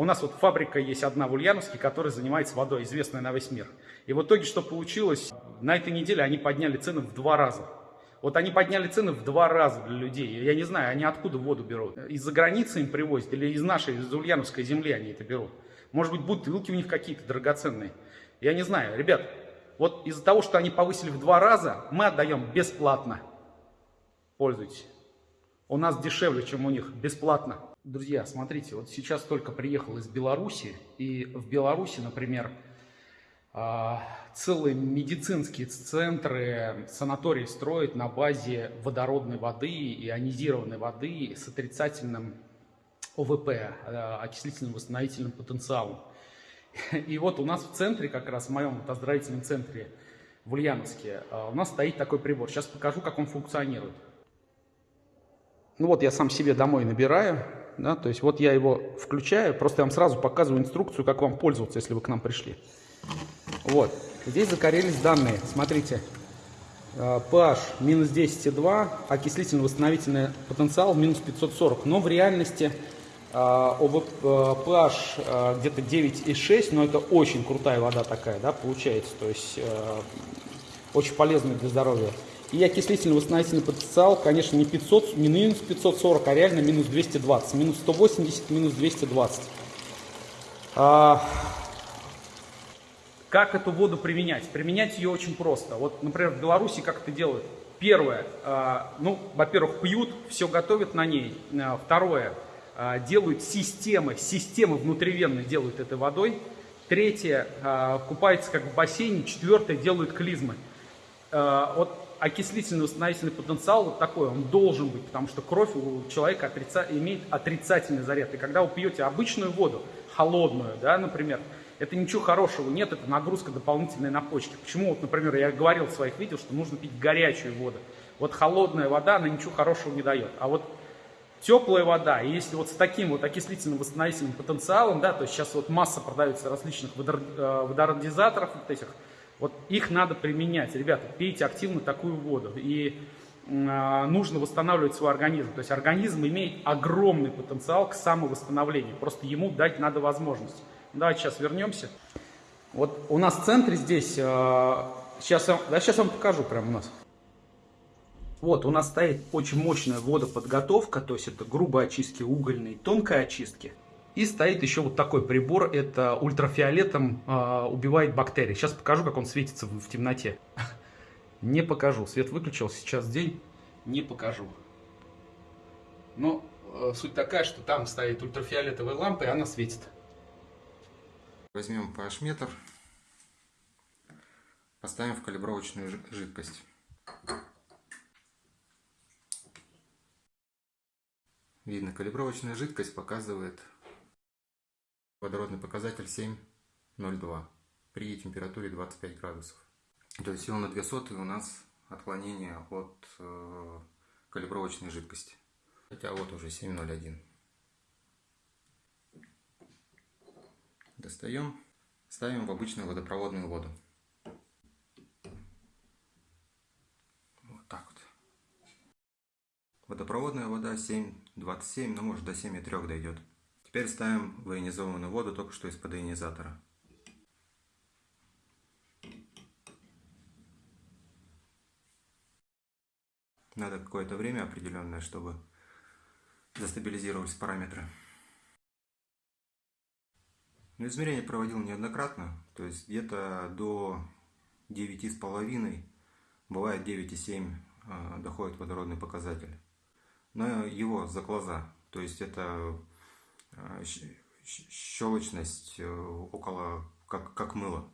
У нас вот фабрика есть одна в Ульяновске, которая занимается водой, известная на весь мир. И в итоге что получилось? На этой неделе они подняли цены в два раза. Вот они подняли цены в два раза для людей. Я не знаю, они откуда воду берут. Из-за границы им привозят или из нашей, из Ульяновской земли они это берут. Может быть, бутылки у них какие-то драгоценные. Я не знаю. Ребят, вот из-за того, что они повысили в два раза, мы отдаем бесплатно. Пользуйтесь. У нас дешевле, чем у них. Бесплатно. Друзья, смотрите, вот сейчас только приехал из Беларуси. И в Беларуси, например, а, целые медицинские центры, санатории строят на базе водородной воды, ионизированной воды с отрицательным ОВП, э, окислительным восстановительным потенциалом. И вот у нас в центре, как раз в моем оздоровительном центре в Ульяновске, э, у нас стоит такой прибор. Сейчас покажу, как он функционирует. Ну вот я сам себе домой набираю, да, то есть вот я его включаю, просто я вам сразу показываю инструкцию, как вам пользоваться, если вы к нам пришли. Вот. Здесь загорелись данные. Смотрите. pH э, минус 10,2, окислительно-восстановительный потенциал минус 540. Но в реальности pH э, э, где-то 9,6, но это очень крутая вода такая, да, получается. То есть очень полезная для здоровья. И окислительно-восстановительный потенциал, конечно, не 500, не минус 540, а реально минус 220. Минус 180, минус 220. Как эту воду применять? Применять ее очень просто. Вот, например, в Беларуси как это делают? Первое, э, ну, во-первых, пьют, все готовят на ней. Э, второе, э, делают системы, системы внутривенные делают этой водой. Третье, купаются как в бассейне. Четвертое, делают клизмы. Вот окислительно-восстановительный потенциал вот такой, он должен быть, потому что кровь у человека отрица... имеет отрицательный заряд. И когда вы пьете обычную воду, холодную, да, например, это ничего хорошего нет, это нагрузка дополнительная на почки. Почему, вот, например, я говорил в своих видео, что нужно пить горячую воду. Вот холодная вода, она ничего хорошего не дает. А вот теплая вода, и если вот с таким вот окислительным восстановительным потенциалом, да, то есть сейчас вот масса продается различных э, водородизаторов вот этих, вот их надо применять. Ребята, пейте активно такую воду. И э, нужно восстанавливать свой организм. То есть организм имеет огромный потенциал к самовосстановлению. Просто ему дать надо возможность. Давайте сейчас вернемся. Вот у нас в центре здесь, сейчас, э, да, сейчас вам покажу прямо у нас. Вот, у нас стоит очень мощная водоподготовка, то есть это грубые очистки угольной, тонкой очистки. И стоит еще вот такой прибор, это ультрафиолетом э, убивает бактерии. Сейчас покажу, как он светится в, в темноте. Не покажу, свет выключил, сейчас день, не покажу. Но э, суть такая, что там стоит ультрафиолетовая лампа, и она светит. Возьмем pH-метр, поставим в калибровочную жидкость. Видно, калибровочная жидкость показывает водородный показатель 7,02 при температуре 25 градусов. То есть всего на 2 соты у нас отклонение от э, калибровочной жидкости. Хотя вот уже 7,01. Достаем, ставим в обычную водопроводную воду. Вот так вот. Водопроводная вода 7,27, ну может до 7,3 дойдет. Теперь ставим в ионизованную воду только что из-под ионизатора. Надо какое-то время определенное, чтобы застабилизировались параметры. Но ну, измерение проводил неоднократно, то есть где-то до 9,5, бывает 9,7 а, доходит водородный показатель. Но его за глаза, то есть это щелочность э, около, как, как мыло.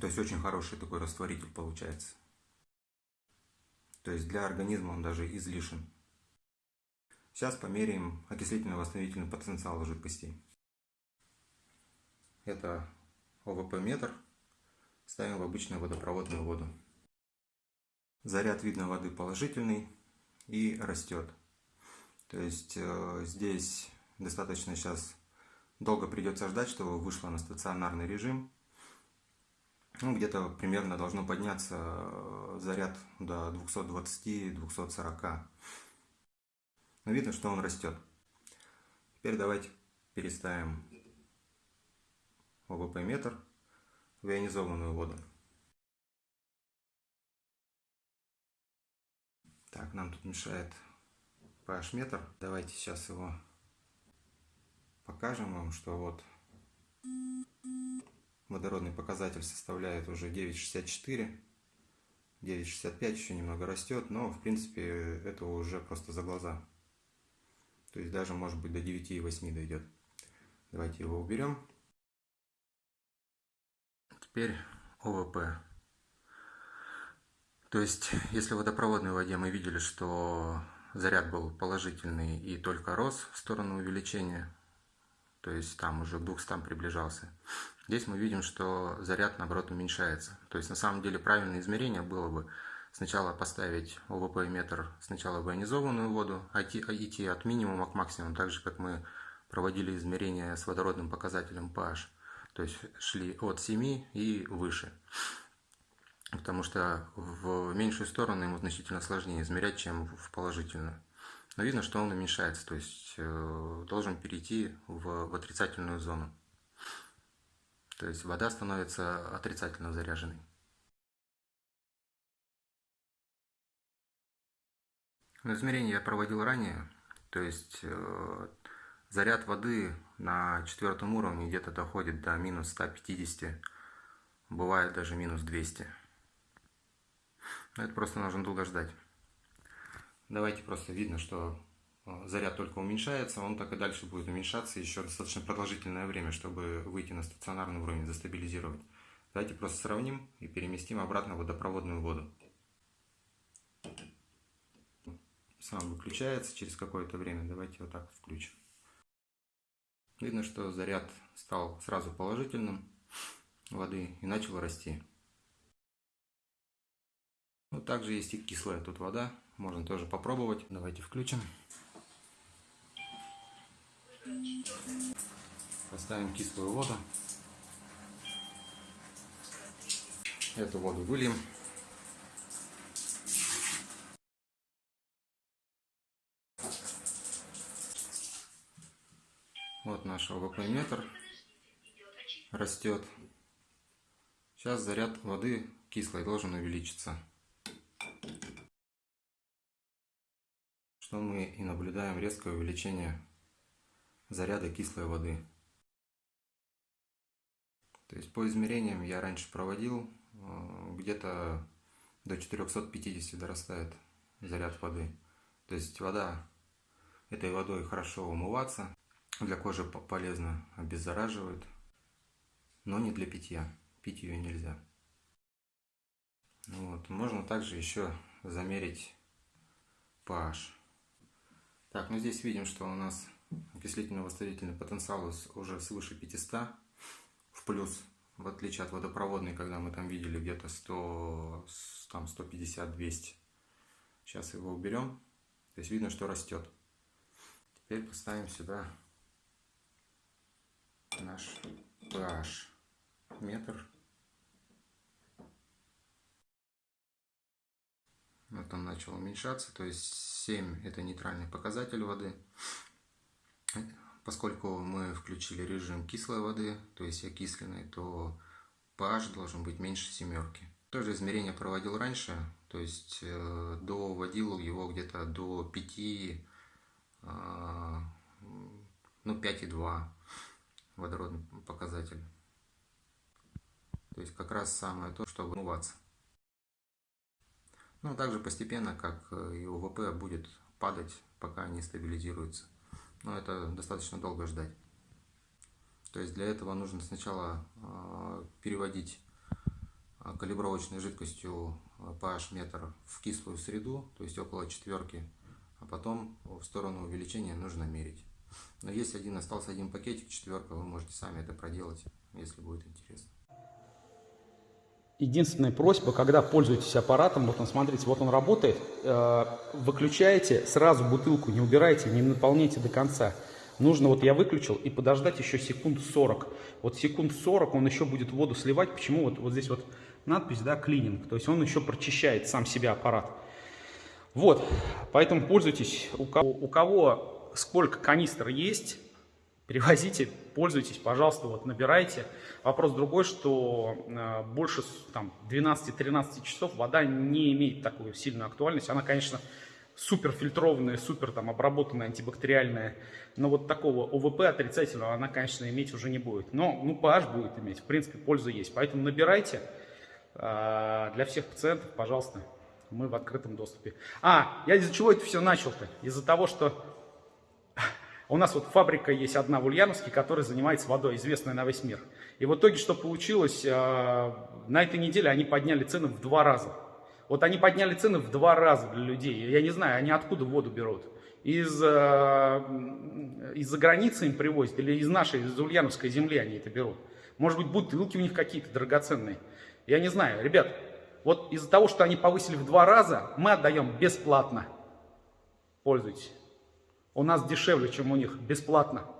То есть очень хороший такой растворитель получается. То есть для организма он даже излишен. Сейчас померяем окислительно-восстановительный потенциал жидкостей. Это ОВП-метр. Ставим в обычную водопроводную воду. Заряд видно воды положительный и растет. То есть э, здесь достаточно сейчас долго придется ждать, чтобы вышло на стационарный режим. Ну, где-то примерно должно подняться э, заряд до 220-240. Но видно, что он растет. Теперь давайте переставим ОВП метр в ионизованную воду. Так, нам тут мешает pH метр. Давайте сейчас его покажем вам, что вот водородный показатель составляет уже 9,64. 9,65 еще немного растет, но в принципе это уже просто за глаза. То есть даже может быть до 9,8 дойдет. Давайте его уберем. Теперь ОВП. То есть, если в водопроводной воде мы видели, что заряд был положительный и только рос в сторону увеличения, то есть там уже к 200 приближался, здесь мы видим, что заряд наоборот уменьшается. То есть на самом деле правильное измерение было бы сначала поставить ОВП метр сначала в ионизованную воду, а идти от минимума к максимуму, так же как мы проводили измерения с водородным показателем pH. То есть шли от 7 и выше потому что в меньшую сторону ему значительно сложнее измерять, чем в положительную. Но видно, что он уменьшается, то есть э, должен перейти в, в отрицательную зону. То есть вода становится отрицательно заряженной. Но измерение я проводил ранее, то есть э, заряд воды на четвертом уровне где-то доходит до минус 150, бывает даже минус 200. Это просто нужно долго ждать. Давайте просто видно, что э, заряд только уменьшается, он так и дальше будет уменьшаться еще достаточно продолжительное время, чтобы выйти на стационарный уровень, застабилизировать. Давайте просто сравним и переместим обратно водопроводную воду. Сам выключается через какое-то время. Давайте вот так включим. Видно, что заряд стал сразу положительным воды и начал расти. Ну, также есть и кислая тут вода. Можно тоже попробовать. Давайте включим. Поставим кислую воду. Эту воду выльем. Вот наш ОВП метр растет. Сейчас заряд воды кислой должен увеличиться. Что мы и наблюдаем резкое увеличение заряда кислой воды. То есть по измерениям я раньше проводил, э, где-то до 450 дорастает заряд воды. То есть вода, этой водой хорошо умываться, для кожи полезно, обеззараживает, но не для питья, пить ее нельзя. Вот. Можно также еще замерить pH. Так, ну здесь видим, что у нас окислительно-восстановительный потенциал уже свыше 500 в плюс, в отличие от водопроводной, когда мы там видели где-то 100, там 150-200. Сейчас его уберем. То есть видно, что растет. Теперь поставим сюда наш pH метр. Вот он начал уменьшаться, то есть 7 это нейтральный показатель воды. Поскольку мы включили режим кислой воды, то есть окисленной, то pH должен быть меньше семерки. Тоже измерение проводил раньше, то есть э, доводил его где-то до 5, э, ну 5,2 водородный показатель. То есть как раз самое то, чтобы умываться. Ну, также постепенно, как э, и УВП будет падать, пока не стабилизируется. Но это достаточно долго ждать. То есть для этого нужно сначала э, переводить э, калибровочной жидкостью pH метр в кислую среду, то есть около четверки, а потом в сторону увеличения нужно мерить. Но есть один, остался один пакетик, четверка, вы можете сами это проделать, если будет интересно. Единственная просьба, когда пользуетесь аппаратом, вот он, смотрите, вот он работает, э, выключаете сразу бутылку, не убирайте, не наполняйте до конца. Нужно, вот я выключил, и подождать еще секунд 40. Вот секунд 40 он еще будет воду сливать. Почему? Вот, вот здесь вот надпись, да, клининг. То есть он еще прочищает сам себя аппарат. Вот, поэтому пользуйтесь. У кого, у кого сколько канистр есть, Перевозите, пользуйтесь, пожалуйста, вот набирайте. Вопрос другой, что э, больше там 12-13 часов вода не имеет такую сильную актуальность. Она, конечно, супер фильтрованная, супер там обработанная, антибактериальная. Но вот такого ОВП отрицательного она, конечно, иметь уже не будет. Но ну, pH будет иметь, в принципе, польза есть. Поэтому набирайте. Э, для всех пациентов, пожалуйста, мы в открытом доступе. А, я из-за чего это все начал-то? Из-за того, что у нас вот фабрика есть одна в Ульяновске, которая занимается водой, известная на весь мир. И в итоге что получилось? Э, на этой неделе они подняли цены в два раза. Вот они подняли цены в два раза для людей. Я не знаю, они откуда воду берут. Из, э, из-за границы им привозят или из нашей, из Ульяновской земли они это берут. Может быть, бутылки у них какие-то драгоценные. Я не знаю. Ребят, вот из-за того, что они повысили в два раза, мы отдаем бесплатно. Пользуйтесь. У нас дешевле, чем у них, бесплатно.